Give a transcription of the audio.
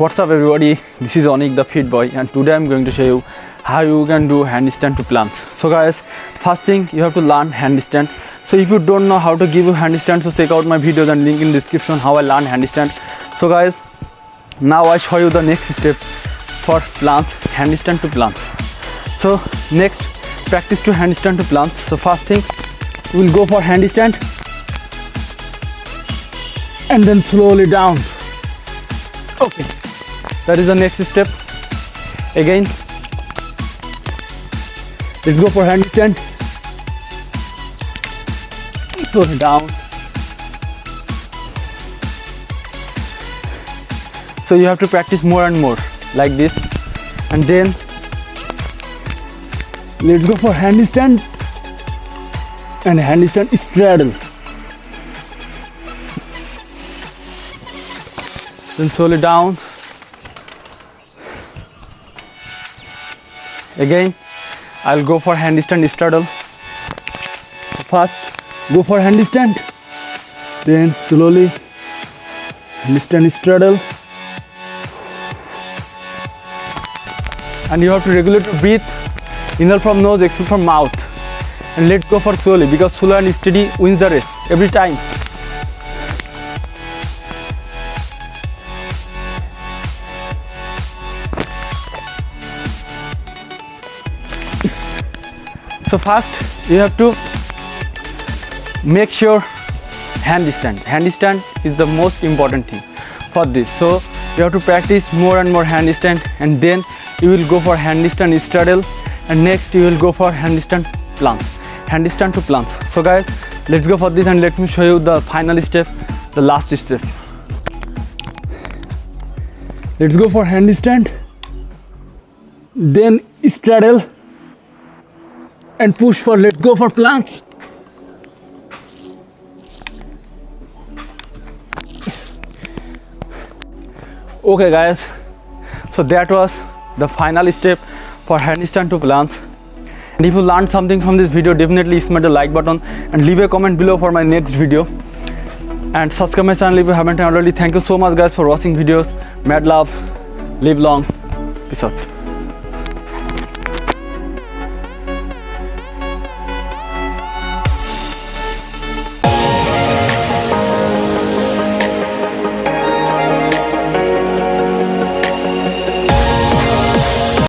What's up everybody, this is Onik the Fit Boy and today I'm going to show you how you can do handstand to planche. So guys, first thing you have to learn handstand. So if you don't know how to give you handstand, so check out my videos and link in description how I learn handstand. So guys, now I show you the next step for planche, handstand to planche. So next, practice to handstand to planche. So first thing, we'll go for handstand and then slowly down. Okay, that is the next step. Again, let's go for handstand. Slowly down. So you have to practice more and more like this, and then let's go for handstand and handstand straddle. then slowly down again I'll go for handstand straddle. So first go for handstand then slowly handstand straddle. And you have to regulate your breath. Inhale from nose exhale from mouth. And let go for slowly because slow and steady wins the race every time so first you have to make sure handstand handstand is the most important thing for this. So you have to practice more and more handstand and then you will go for handstand straddle and next you will go for handstand planche handstand to planche so guys let's go for this and let me show you the final step the last step. Let's go for handstand then straddle and push for let's go for planche. Okay guys. So that was the final step for handstand to planche. And if you learned something from this video definitely smash the like button and leave a comment below for my next video. And subscribe my channel if you haven't already. Thank you so much guys for watching videos. Mad love. Live long. Peace out